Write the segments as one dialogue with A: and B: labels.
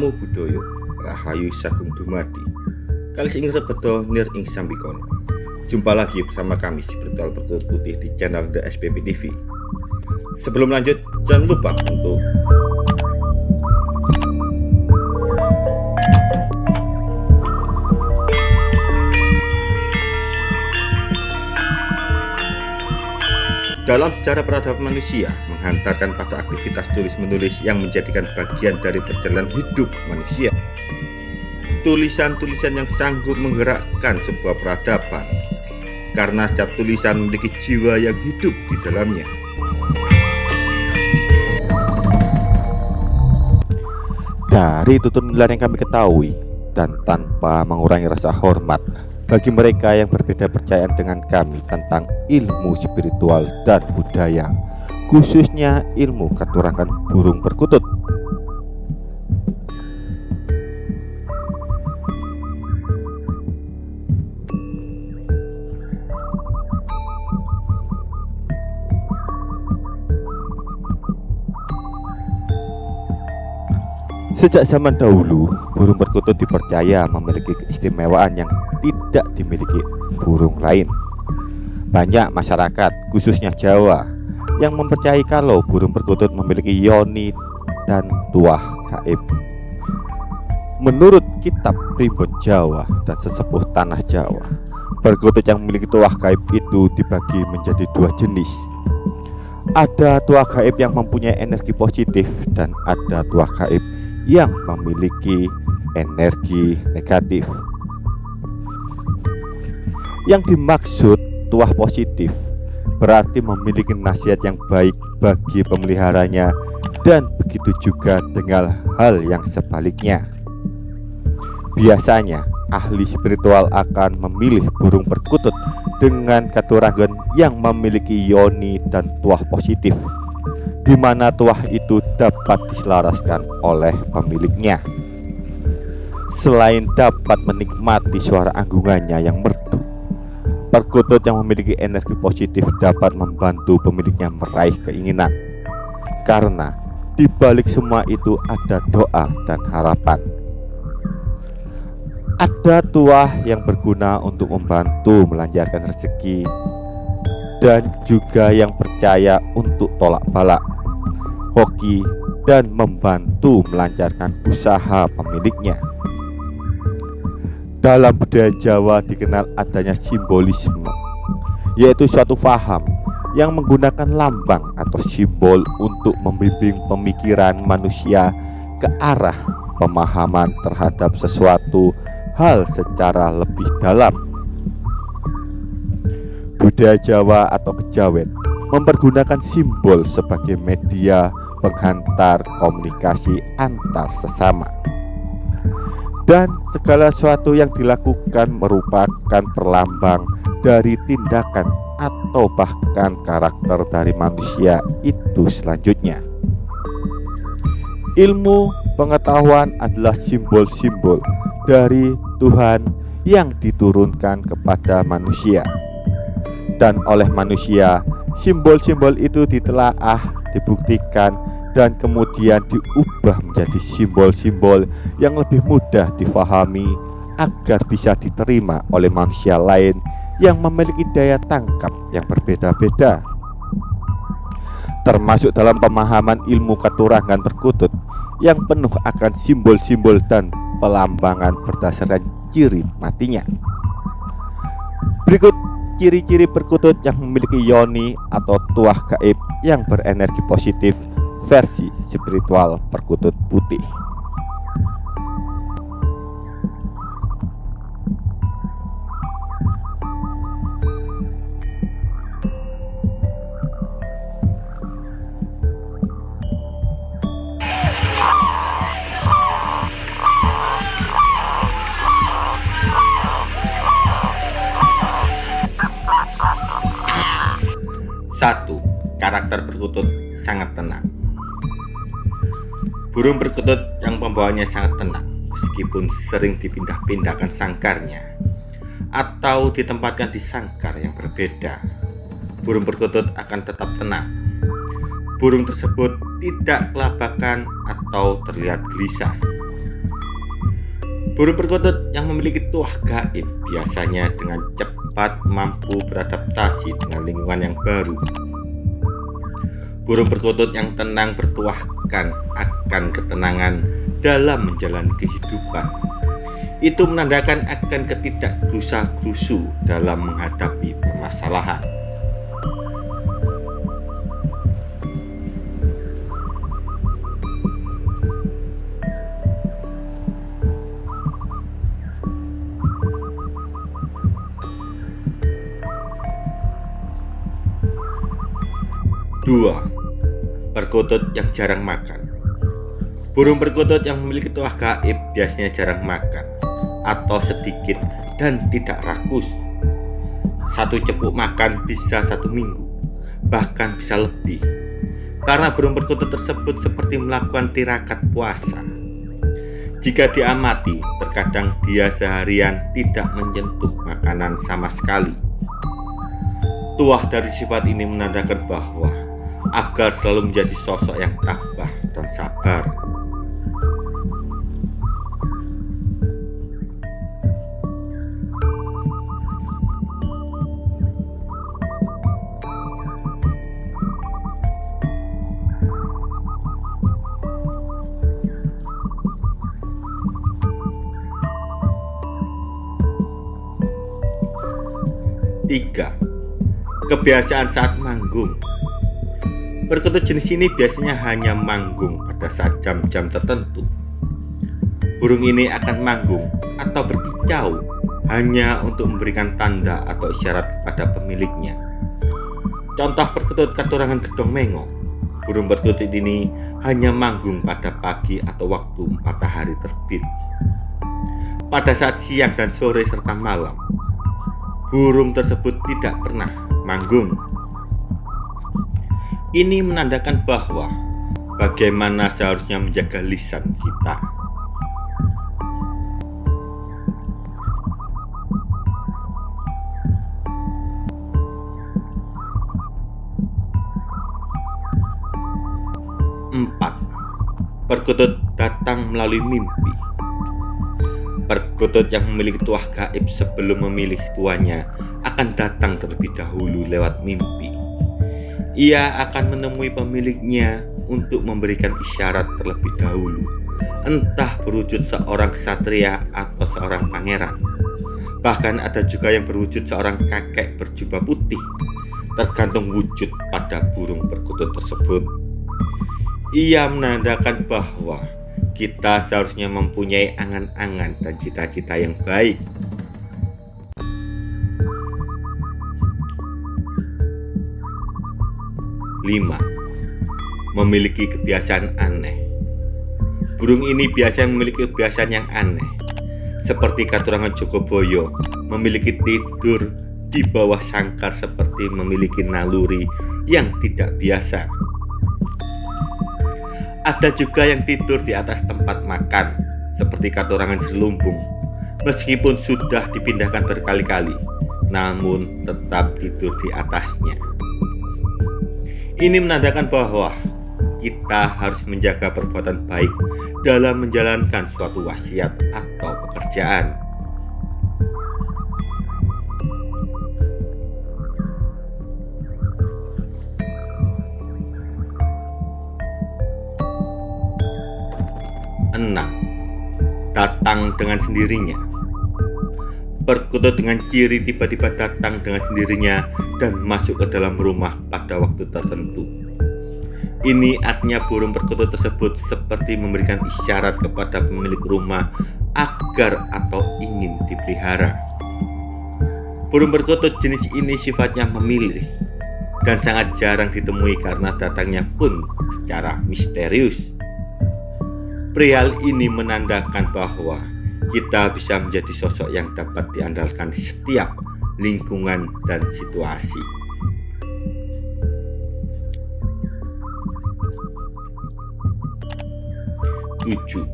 A: Namo Buddhaya Rahayu Sagung Dumadi. Kalis ing rebedo nir ing sambikono Jumpa lagi bersama kami si Bertual Bertulut Putih di channel The SPP TV Sebelum lanjut jangan lupa untuk Dalam sejarah peradaban manusia, menghantarkan pada aktivitas tulis-menulis yang menjadikan bagian dari perjalanan hidup manusia. Tulisan-tulisan yang sanggup menggerakkan sebuah peradaban, karena setiap tulisan memiliki jiwa yang hidup di dalamnya.
B: Dari tutur nilai yang kami ketahui, dan tanpa mengurangi rasa hormat, bagi mereka yang berbeda percayaan dengan kami tentang ilmu spiritual dan budaya, khususnya ilmu keturangan burung perkutut. Sejak zaman dahulu, burung perkutut dipercaya memiliki keistimewaan yang tidak dimiliki burung lain. Banyak masyarakat, khususnya Jawa, yang mempercayai kalau burung perkutut memiliki yoni dan tuah gaib. Menurut kitab Primbon Jawa dan sesepuh tanah Jawa, perkutut yang memiliki tuah gaib itu dibagi menjadi dua jenis. Ada tuah gaib yang mempunyai energi positif dan ada tuah gaib yang memiliki energi negatif. Yang dimaksud tuah positif berarti memiliki nasihat yang baik bagi pemeliharanya dan begitu juga dengan hal yang sebaliknya. Biasanya ahli spiritual akan memilih burung perkutut dengan katurangan yang memiliki yoni dan tuah positif di mana tuah itu dapat diselaraskan oleh pemiliknya. Selain dapat menikmati suara anggungannya yang merdu, perkutut yang memiliki energi positif dapat membantu pemiliknya meraih keinginan. Karena di balik semua itu ada doa dan harapan. Ada tuah yang berguna untuk membantu melancarkan rezeki dan juga yang percaya untuk tolak balak hoki, dan membantu melancarkan usaha pemiliknya. Dalam budaya Jawa dikenal adanya simbolisme, yaitu suatu faham yang menggunakan lambang atau simbol untuk membimbing pemikiran manusia ke arah pemahaman terhadap sesuatu hal secara lebih dalam. Budaya Jawa atau kejawen mempergunakan simbol sebagai media penghantar komunikasi antar sesama. Dan segala sesuatu yang dilakukan merupakan perlambang dari tindakan atau bahkan karakter dari manusia itu selanjutnya. Ilmu pengetahuan adalah simbol-simbol dari Tuhan yang diturunkan kepada manusia. Dan oleh manusia Simbol-simbol itu ditelaah, dibuktikan, dan kemudian diubah menjadi simbol-simbol yang lebih mudah difahami agar bisa diterima oleh manusia lain yang memiliki daya tangkap yang berbeda-beda. Termasuk dalam pemahaman ilmu keturangan perkutut yang penuh akan simbol-simbol dan pelambangan berdasarkan ciri matinya. Berikut ciri-ciri perkutut yang memiliki yoni atau tuah gaib yang berenergi positif versi spiritual perkutut putih.
A: Satu, karakter perkutut sangat tenang. Burung perkutut yang pembawanya sangat tenang, meskipun sering dipindah-pindahkan sangkarnya atau ditempatkan di sangkar yang berbeda. Burung perkutut akan tetap tenang. Burung tersebut tidak kelabakan atau terlihat gelisah. Burung perkutut yang memiliki tuah gaib biasanya dengan cepat mampu beradaptasi dengan lingkungan yang baru. Burung perkutut yang tenang bertuahkan akan ketenangan dalam menjalani kehidupan. Itu menandakan akan ketidakgerusa-gerusu dalam menghadapi permasalahan. Dua, perkutut yang jarang makan. Burung perkutut yang memiliki tuah gaib biasanya jarang makan atau sedikit dan tidak rakus. Satu cepuk makan bisa satu minggu, bahkan bisa lebih. Karena burung perkutut tersebut seperti melakukan tirakat puasa. Jika diamati, terkadang dia seharian tidak menyentuh makanan sama sekali. Tuah dari sifat ini menandakan bahwa agar selalu menjadi sosok yang tabah dan sabar. Tiga, kebiasaan saat manggung Perkutut jenis ini biasanya hanya manggung pada saat jam-jam tertentu. Burung ini akan manggung atau berkicau hanya untuk memberikan tanda atau isyarat kepada pemiliknya. Contoh perkutut katurangan gedong mengo. Burung perkutut ini hanya manggung pada pagi atau waktu matahari terbit. Pada saat siang dan sore serta malam, burung tersebut tidak pernah manggung ini menandakan bahwa bagaimana seharusnya menjaga lisan kita. Empat, perkutut datang melalui mimpi. Perkutut yang memiliki tuah gaib sebelum memilih tuanya akan datang terlebih dahulu lewat mimpi ia akan menemui pemiliknya untuk memberikan isyarat terlebih dahulu, entah berwujud seorang ksatria atau seorang pangeran. Bahkan ada juga yang berwujud seorang kakek berjubah putih, tergantung wujud pada burung perkutut tersebut. Ia menandakan bahwa kita seharusnya mempunyai angan-angan dan cita-cita yang baik 5. Memiliki kebiasaan aneh. Burung ini biasanya memiliki kebiasaan yang aneh. Seperti katurangan Jogoboyo Memiliki tidur di bawah sangkar seperti memiliki naluri yang tidak biasa. Ada juga yang tidur di atas tempat makan Seperti katurangan Selumbung. Meskipun sudah dipindahkan berkali-kali Namun tetap tidur di atasnya ini menandakan bahwa kita harus menjaga perbuatan baik dalam menjalankan suatu wasiat atau pekerjaan. Enam, datang dengan sendirinya perkutut dengan ciri tiba-tiba datang dengan sendirinya dan masuk ke dalam rumah pada waktu tertentu. Ini artinya burung perkutut tersebut seperti memberikan isyarat kepada pemilik rumah agar atau ingin dipelihara. Burung perkutut jenis ini sifatnya memilih dan sangat jarang ditemui karena datangnya pun secara misterius. Perihal ini menandakan bahwa kita bisa menjadi sosok yang dapat diandalkan di setiap lingkungan dan situasi. Tujuh,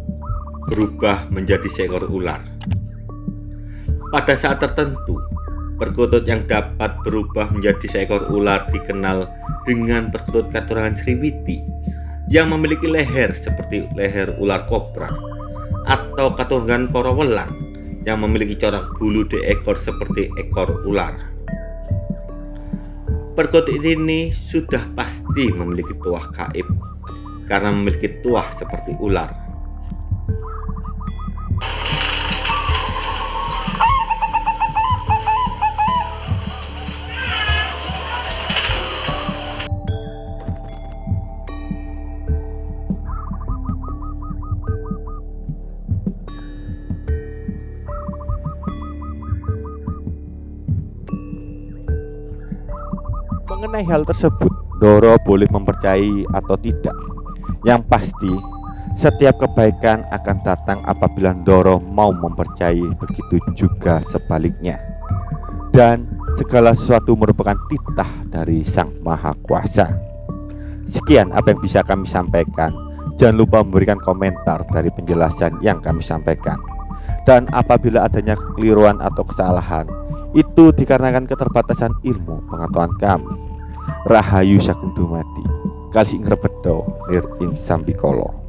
A: berubah menjadi seekor ular. Pada saat tertentu, perkutut yang dapat berubah menjadi seekor ular dikenal dengan perkutut katurangan Sriwiti yang memiliki leher seperti leher ular kobra atau keturunan korowelang yang memiliki corak bulu di ekor seperti ekor ular. Perkutut ini sudah pasti memiliki tuah gaib karena memiliki tuah seperti ular.
B: Mengenai hal tersebut, Doro boleh mempercayai atau tidak. Yang pasti, setiap kebaikan akan datang apabila Doro mau mempercayai, begitu juga sebaliknya. Dan segala sesuatu merupakan titah dari Sang Maha Kuasa. Sekian apa yang bisa kami sampaikan. Jangan lupa memberikan komentar dari penjelasan yang kami sampaikan. Dan apabila adanya kekeliruan atau kesalahan, itu dikarenakan keterbatasan ilmu pengetahuan kami. Rahayu Sagung Dumadi, Kalsing Rebedo, Nir Ing Sambikolo.